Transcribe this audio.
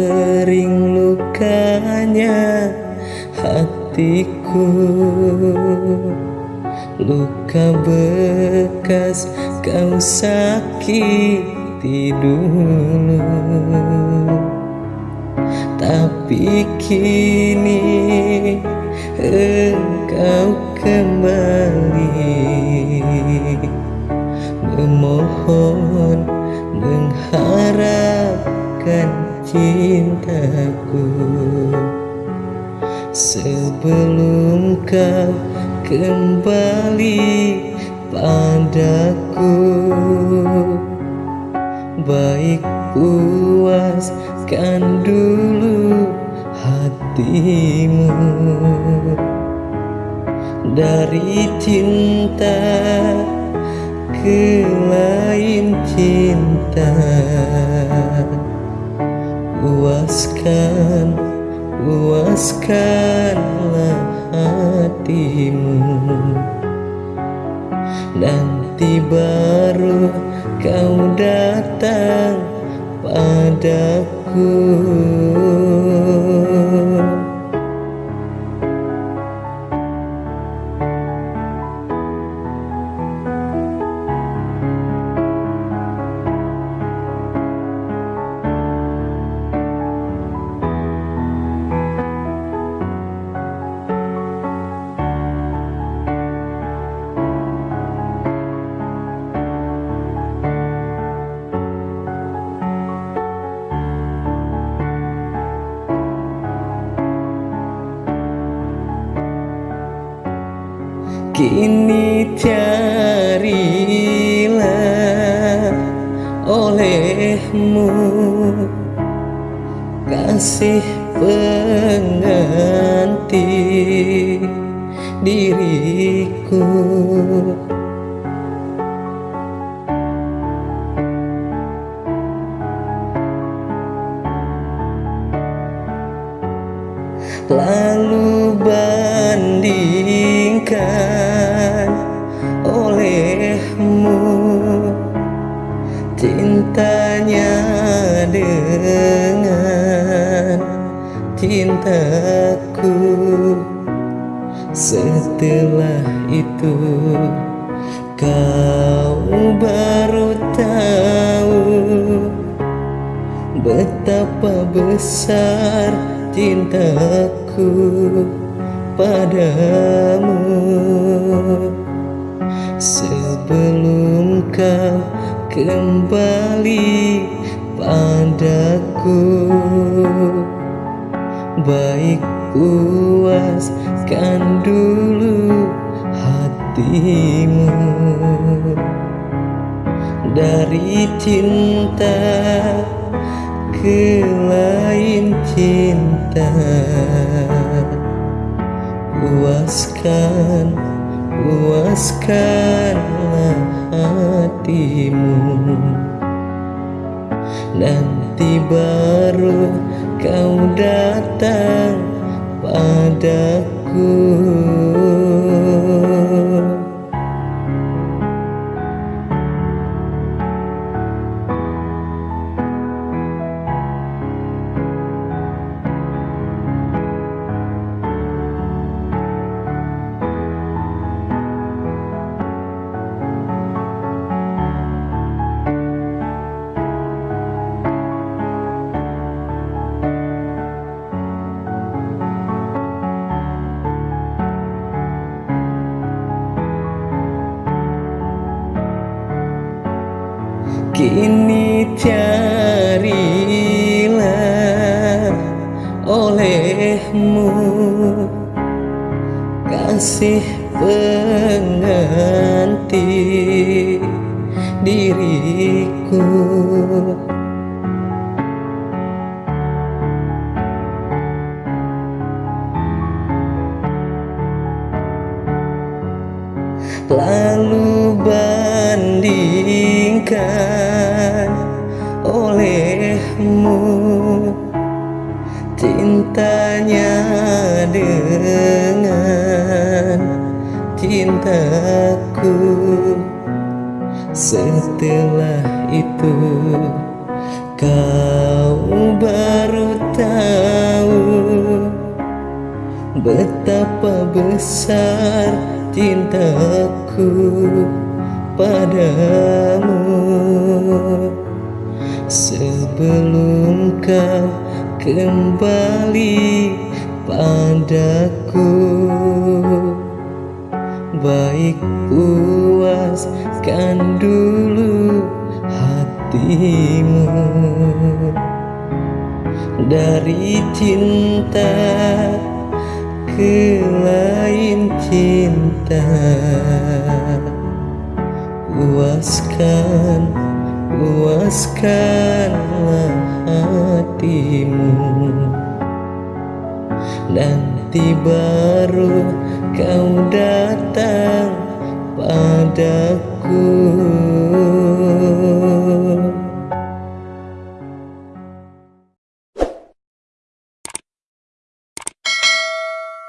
Kering lukanya hatiku. Luka bekas kau sakiti dulu. Tapi kini engkau kembali. Memohon mengharapkan cintaku. Sebelum kau kembali padaku Baik puaskan dulu hatimu. Dari cinta ke lain cinta Puaskan, puaskanlah hatimu. Nanti baru kau datang padaku Kini carilah olehmu. Kasih pengganti diriku. Lalu bandingkan dengan cintaku. Setelah itu kau baru tahu Betapa besar cintaku padamu. Sebelum kau kembali padaku. Baik puaskan dulu hatimu. Dari cinta ke lain cinta Puaskan, puaskanlah hatimu Nanti baru kau datang padaku Kini carilah olehmu. Kasih pengganti diriku. Lalu bandingkan olehmu. Cintanya dengan cintaku. Setelah itu Kau baru tahu Betapa besar cintaku padamu Sebelum kau kembali padaku Baik puaskan dulu hatimu. Dari cinta ke lain cinta Puaskan, puaskanlah hatimu. Nanti baru kau datang padaku